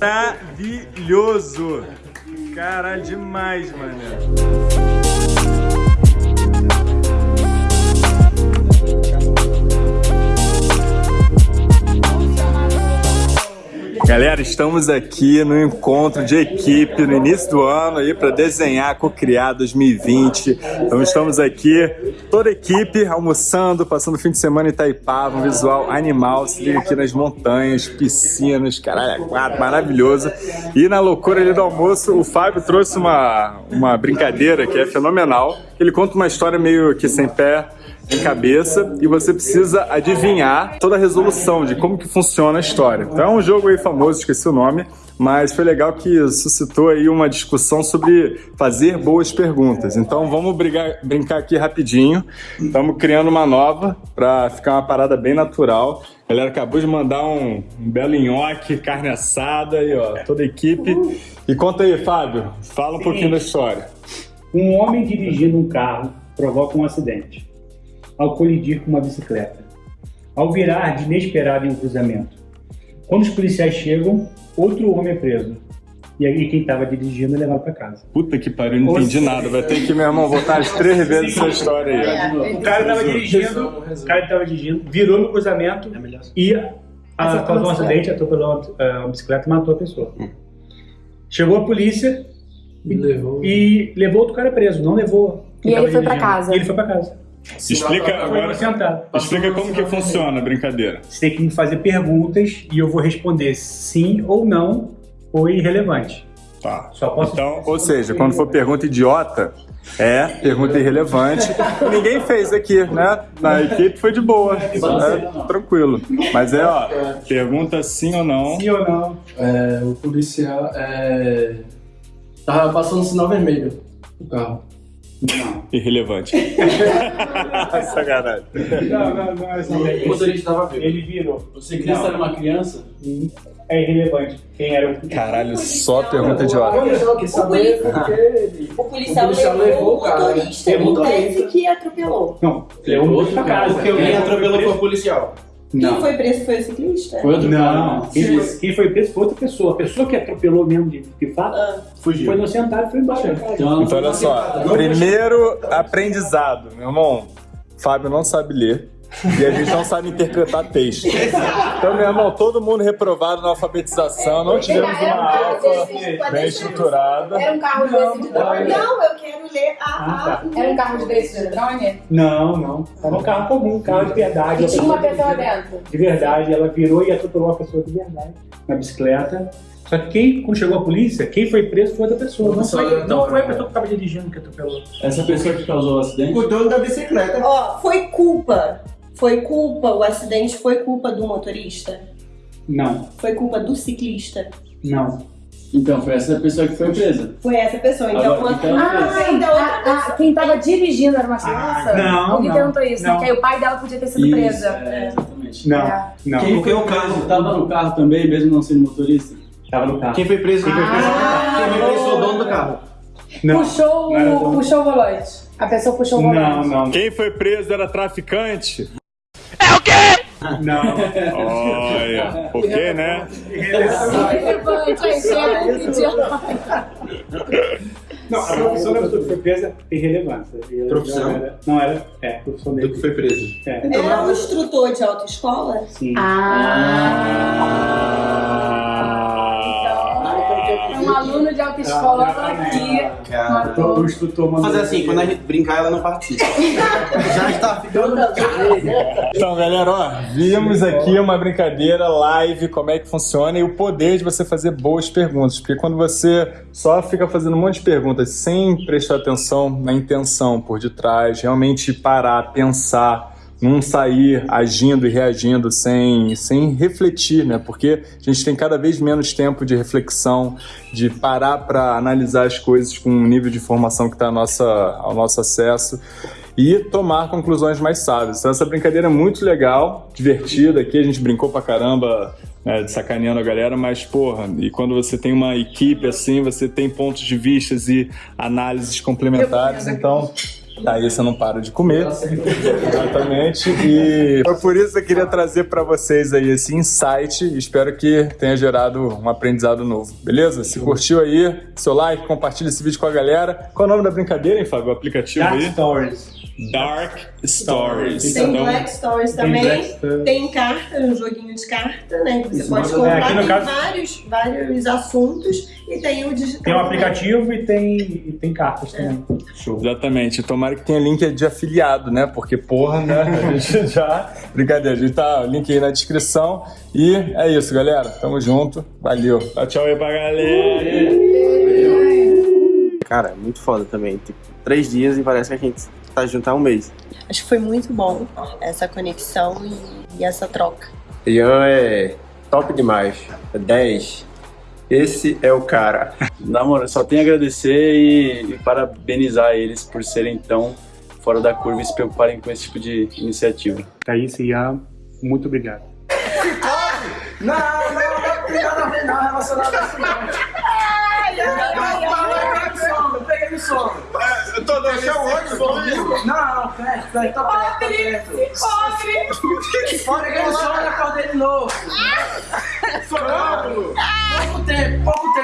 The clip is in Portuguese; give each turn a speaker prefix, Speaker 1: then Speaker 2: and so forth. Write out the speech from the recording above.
Speaker 1: Maravilhoso! Caralho, demais, mano. Galera, estamos aqui no encontro de equipe no início do ano aí para desenhar, co-criar 2020. Então estamos aqui, toda a equipe almoçando, passando o fim de semana em Itaipava, um visual animal. Se liga aqui nas montanhas, piscinas, caralho, é quatro, maravilhoso. E na loucura ali do almoço, o Fábio trouxe uma, uma brincadeira que é fenomenal. Ele conta uma história meio que sem pé, em cabeça e você precisa adivinhar toda a resolução de como que funciona a história. Então é um jogo aí famoso, esqueci o nome, mas foi legal que suscitou aí uma discussão sobre fazer boas perguntas. Então vamos brigar, brincar aqui rapidinho. Estamos criando uma nova para ficar uma parada bem natural. A galera acabou de mandar um, um belo nhoque, carne assada aí, ó, toda a equipe. E conta aí, Fábio, fala um pouquinho da história.
Speaker 2: Um homem dirigindo um carro provoca um acidente ao colidir com uma bicicleta, ao virar de inesperado em um cruzamento. Quando os policiais chegam, outro homem é preso. E aí quem estava dirigindo é levado para casa.
Speaker 1: Puta que pariu, não entendi nada. Vai ter que, meu irmão, voltar as três vezes essa história aí.
Speaker 2: É, o cara estava dirigindo, o cara estava dirigindo, virou no cruzamento e a, causou um acidente, atropelou uma bicicleta e matou a pessoa. Hum. Chegou a polícia e levou. e levou outro cara preso, não levou.
Speaker 3: E ele foi para casa.
Speaker 2: E ele foi para casa.
Speaker 1: Explica agora. Explica como que funciona a brincadeira.
Speaker 2: Você tem que me fazer perguntas e eu vou responder sim ou não ou irrelevante.
Speaker 1: Tá. Só posso então, ou seja, quando for pergunta idiota, é pergunta irrelevante. Ninguém fez aqui, né? Na equipe foi de boa, é, tranquilo. Mas é, ó, pergunta sim ou não.
Speaker 2: Sim ou não.
Speaker 4: É, o policial é, tava passando sinal vermelho no carro.
Speaker 1: Não. Irrelevante. Sacanagem.
Speaker 2: Não, não, não é
Speaker 4: O motorista estava vivo.
Speaker 2: Ele virou.
Speaker 4: O ciclista era uma criança?
Speaker 2: É irrelevante. Quem era o
Speaker 1: Caralho, só pergunta idiota.
Speaker 3: O, o policial, o policial levou o motorista e disse que atropelou.
Speaker 2: Não, levou outro pra casa.
Speaker 4: Porque quem atropelou foi o policial.
Speaker 3: Quem foi preso foi o ciclista?
Speaker 2: Foi outro não, não. Quem, foi, quem foi preso foi outra pessoa. A pessoa que atropelou mesmo de, de fato ah, fugiu. Foi inocentado e foi embora.
Speaker 1: Então, então olha só, primeiro aprendizado, meu irmão. Fábio não sabe ler. E a gente não sabe interpretar texto. Então, meu irmão, todo mundo reprovado na alfabetização, não tivemos uma alfa bem estruturada.
Speaker 3: Era um carro desse de drone? Não, eu quero ler a... Ah, tá. Era um carro desse de drone?
Speaker 2: Não, não. Era um carro comum, um carro de verdade.
Speaker 3: E tinha uma pessoa dentro?
Speaker 2: De verdade, ela virou e atropelou uma pessoa de verdade na bicicleta. Só que quem, quando chegou a polícia, quem foi preso foi outra pessoa. Não, foi, não foi a pessoa que estava dirigindo que atropelou.
Speaker 4: Essa pessoa que causou o acidente?
Speaker 2: O dono da bicicleta.
Speaker 3: Ó, foi culpa foi culpa, o acidente foi culpa do motorista?
Speaker 2: Não.
Speaker 3: Foi culpa do ciclista?
Speaker 2: Não.
Speaker 4: Então, foi essa pessoa que foi presa?
Speaker 3: Foi essa pessoa. Então,
Speaker 4: Agora, então
Speaker 3: ah, então outra pessoa.
Speaker 5: quem estava dirigindo era uma criança?
Speaker 2: Ah, não,
Speaker 5: Alguém
Speaker 2: não,
Speaker 5: perguntou isso, né?
Speaker 2: não.
Speaker 5: Que aí o pai dela podia ter sido
Speaker 4: Isso,
Speaker 5: presa.
Speaker 4: É, exatamente.
Speaker 2: Não,
Speaker 5: É.
Speaker 2: não.
Speaker 4: Quem foi o caso? Tava no carro também, mesmo não sendo motorista?
Speaker 2: Tava no carro.
Speaker 4: Quem foi preso? Quem foi preso? Quem foi preso foi o dono do carro.
Speaker 2: Não.
Speaker 5: Puxou,
Speaker 2: Não
Speaker 5: puxou o volante. A pessoa puxou o volante.
Speaker 2: Não, não.
Speaker 1: Quem foi preso era traficante?
Speaker 2: Não.
Speaker 1: Olha, por quê, né?
Speaker 5: Relevante, aí, chega, idiota.
Speaker 2: Não, a profissão da pessoa que foi presa tem relevância.
Speaker 4: Profissão?
Speaker 2: Não era, não era é, profissão
Speaker 4: Do
Speaker 2: dele.
Speaker 4: que foi preso?
Speaker 2: É,
Speaker 3: Era um instrutor de autoescola?
Speaker 2: sim.
Speaker 5: É um aluno de autoescola que
Speaker 2: Então,
Speaker 5: matou.
Speaker 2: o instrutor mandou
Speaker 6: Fazer assim, quando a gente brincar, ela não participa. Já está ficando.
Speaker 1: Então, galera, ó, vimos aqui uma brincadeira live, como é que funciona e o poder de você fazer boas perguntas. Porque quando você só fica fazendo um monte de perguntas sem prestar atenção na intenção por detrás, realmente parar, pensar, não sair agindo e reagindo sem, sem refletir, né? Porque a gente tem cada vez menos tempo de reflexão, de parar para analisar as coisas com o nível de informação que está ao nosso, acesso e tomar conclusões mais sábias. Então, essa brincadeira é muito legal, divertida. Aqui a gente brincou pra caramba, né, de sacaneando a galera, mas, porra, e quando você tem uma equipe assim, você tem pontos de vistas e análises complementares, então Aí você não para de comer. Exatamente. E foi por isso que eu queria trazer para vocês aí esse insight. Espero que tenha gerado um aprendizado novo. Beleza? Se curtiu aí, seu like, compartilha esse vídeo com a galera. Qual é o nome da brincadeira, hein, Fábio? O aplicativo
Speaker 2: Dark
Speaker 1: aí?
Speaker 2: Stories.
Speaker 1: Dark Stories.
Speaker 3: Tem
Speaker 1: Então,
Speaker 3: Black Stories
Speaker 2: Tem
Speaker 3: também.
Speaker 2: Black Stories.
Speaker 3: Tem carta, um joguinho de carta, né? Que você
Speaker 2: Isso,
Speaker 3: pode
Speaker 2: é,
Speaker 3: comprar. tem
Speaker 2: caso-
Speaker 3: vários, vários assuntos e tem o digital.
Speaker 2: Tem um aplicativo e tem, e tem cartas também. Show.
Speaker 1: Exatamente. Tomara que tenha link de afiliado, né? Porque, porra, né? A gente já. Brincadeira, a gente tá link aí na descrição. E é isso, galera. Tamo junto. Valeu. Dá tchau aí pra galera.
Speaker 6: Cara, muito foda também. Tipo, três dias e parece que a gente tá junto há um mês.
Speaker 3: Acho que foi muito bom essa conexão e, e essa troca.
Speaker 7: Ian é top demais. É 10. Esse é o cara.
Speaker 8: Na moral, só tenho a agradecer e, e parabenizar eles por serem tão fora da curva e se preocuparem com esse tipo de iniciativa.
Speaker 2: Thaís e Ian, muito obrigado.
Speaker 6: Não, não, não tem nada a ver não relacionado a isso não. Peguei no sono.
Speaker 1: Eu tô deixando onde comigo?
Speaker 6: Não, perto, perto, tá perto, tá perto. Pobre! Peguei no sono e acordei de novo.
Speaker 1: Sonâmbulo!
Speaker 6: Pouco tempo, pouco